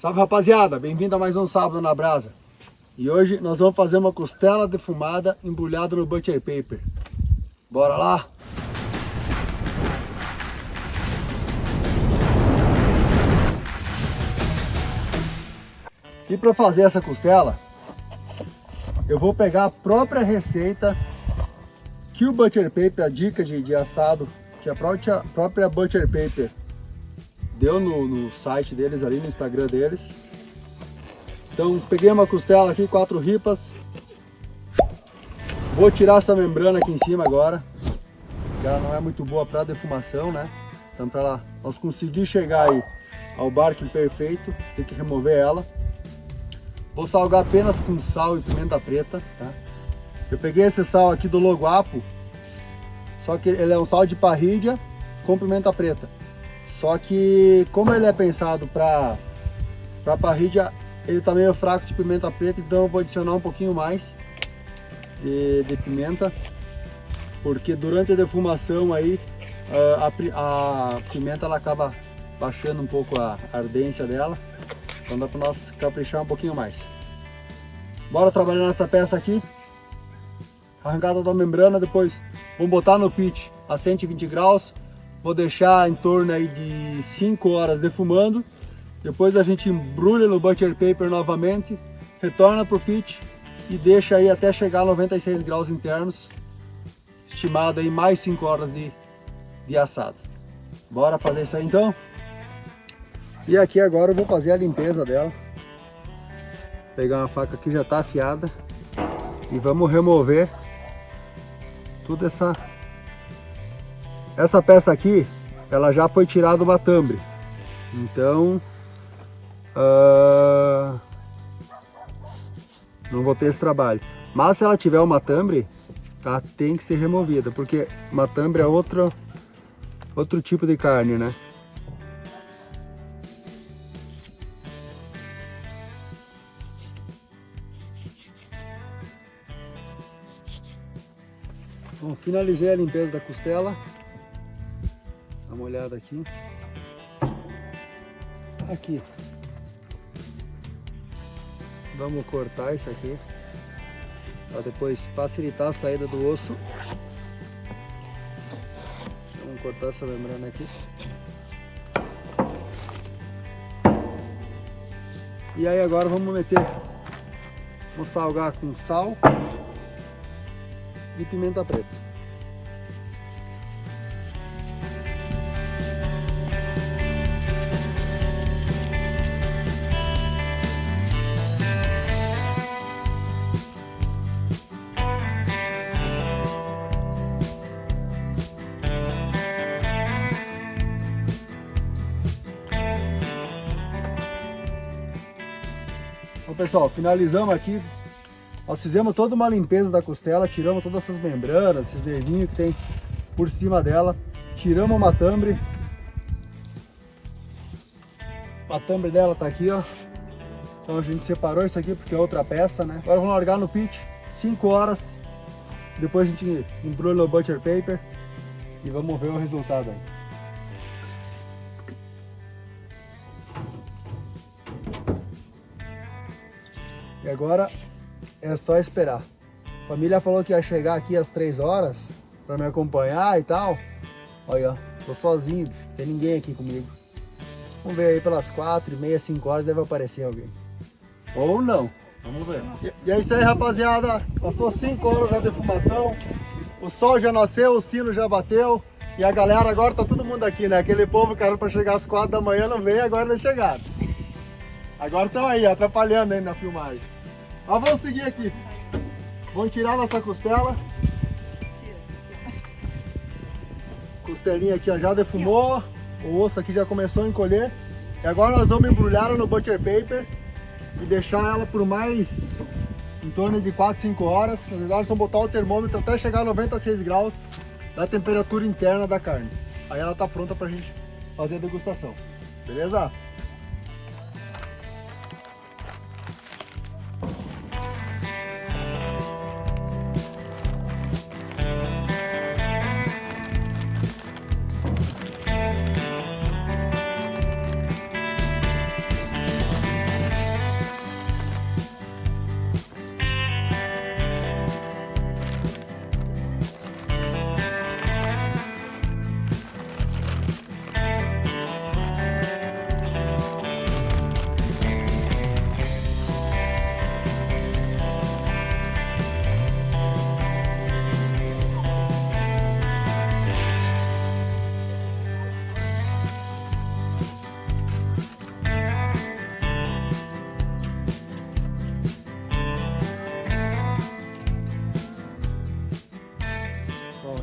Salve rapaziada, bem-vindo a mais um Sábado na Brasa. E hoje nós vamos fazer uma costela defumada embrulhada no butter paper. Bora lá? E para fazer essa costela, eu vou pegar a própria receita que o butter paper, a dica de, de assado, que a própria, própria butter paper deu no, no site deles ali, no Instagram deles. Então peguei uma costela aqui, quatro ripas. Vou tirar essa membrana aqui em cima agora. Que ela não é muito boa para defumação, né? Então para nós conseguir chegar aí ao barco perfeito, tem que remover ela. Vou salgar apenas com sal e pimenta preta, tá? Eu peguei esse sal aqui do Loguapo, só que ele é um sal de parrilha com pimenta preta. Só que como ele é pensado para para parrilha, ele tá meio fraco de pimenta preta, então eu vou adicionar um pouquinho mais de, de pimenta, porque durante a defumação aí a, a, pimenta ela acaba baixando um pouco a ardência dela, então dá para nós caprichar um pouquinho mais. Bora trabalhar nessa peça aqui, arrancada da membrana, depois vamos botar no pit a 120 graus, Vou deixar em torno aí de 5 horas defumando. Depois a gente embrulha no butter paper novamente, retorna para o pit e deixa aí até chegar a 96 graus internos. Estimado aí mais 5 horas de, de assado. Bora fazer isso aí então? E aqui agora eu vou fazer a limpeza dela. Pegar uma faca que já está afiada e vamos remover toda essa essa peça aqui, ela já foi tirada do matambre. Então, uh, não vou ter esse trabalho. Mas se ela tiver o matambre, ela tem que ser removida, porque matambre é outro, outro tipo de carne, né? Bom, finalizei a limpeza da costela. Uma olhada aqui. Aqui. Vamos cortar isso aqui. Para depois facilitar a saída do osso. Vamos cortar essa membrana aqui. E aí agora vamos meter, vamos salgar com sal e pimenta preta. Pessoal, finalizamos aqui. Nós fizemos toda uma limpeza da costela, tiramos todas essas membranas, esses nervinhos que tem por cima dela. Tiramos o matambre. O matambre dela tá aqui, ó. Então a gente separou isso aqui porque é outra peça, né? Agora vamos largar no pit, 5 horas. Depois a gente embrulha no butter paper e vamos ver o resultado aí. E agora é só esperar. A família falou que ia chegar aqui às 3 horas para me acompanhar e tal. Olha, tô sozinho, tem ninguém aqui comigo. Vamos ver aí pelas 4 e meia, 5 horas deve aparecer alguém. Ou não. Vamos ver. E, e é isso aí, rapaziada. Passou 5 horas da defumação. O sol já nasceu, o sino já bateu. E a galera agora tá todo mundo aqui, né? Aquele povo que era pra chegar às 4 da manhã não veio, agora eles chegaram. Agora estão aí, atrapalhando aí na filmagem. Mas vamos seguir aqui. Vamos tirar nossa costela. Costelinha aqui ó, já defumou. O osso aqui já começou a encolher. E agora nós vamos embrulhar ela no butter paper e deixar ela por mais em torno de 4, 5 horas. Na verdade, vamos botar o termômetro até chegar a 96 graus da temperatura interna da carne. Aí ela está pronta para a gente fazer a degustação. Beleza?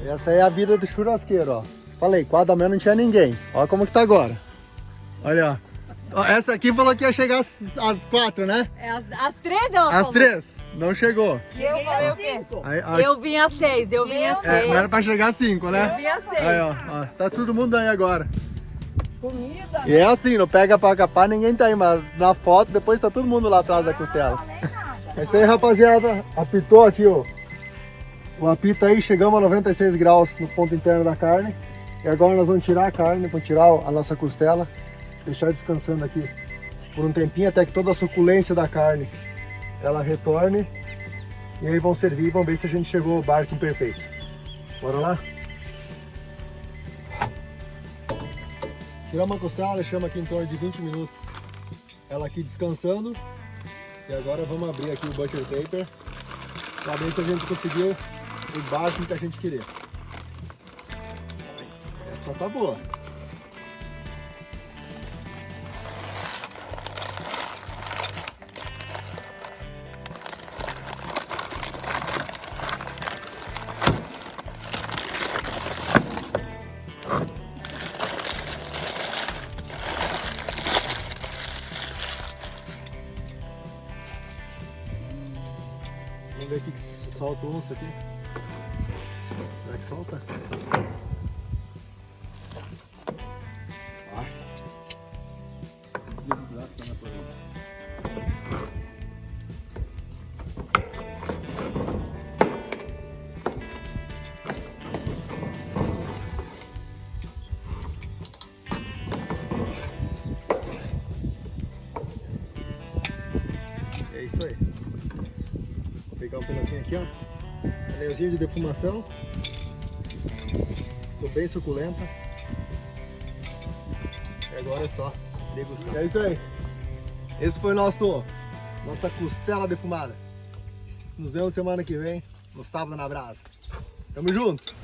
Essa é a vida do churrasqueiro, ó. Falei, quatro da manhã não tinha ninguém. Olha como que tá agora. Olha, ó. Essa aqui falou que ia chegar às, às quatro, né? É às, às três ela Às falou. três. Não chegou. E eu falei o quê? Aí, aí- Eu vim às seis, eu vim às é, seis. não era pra chegar às cinco, Eu né? vim às seis. Aí, ó, ó. Tá todo mundo aí agora. Comida. E é assim, não pega pra capar, ninguém tá aí, mas na foto depois tá todo mundo lá atrás da costela. É isso aí, rapaziada. Apitou aqui, ó. O apito aí, chegamos a 96 graus no ponto interno da carne. E agora nós vamos tirar a carne, vamos tirar a nossa costela, deixar descansando aqui por um tempinho até que toda a suculência da carne ela retorne. E aí vão servir vamos ver se a gente chegou ao barco perfeito. Bora lá? Tiramos a costela, deixamos aqui em torno de 20 minutos ela aqui descansando. E agora vamos abrir aqui o butter paper para ver se a gente conseguiu o que a gente queria. Essa tá boa. Vamos ver aqui que se solta o osso aqui. Que solta? É isso aí. Vou pegar um pedacinho aqui, ó. Anelzinho de defumação. Ficou bem suculenta. E agora é só degustar. É isso aí. Esse foi nosso nossa costela defumada. Nos vemos semana que vem, no sábado na brasa. Tamo junto!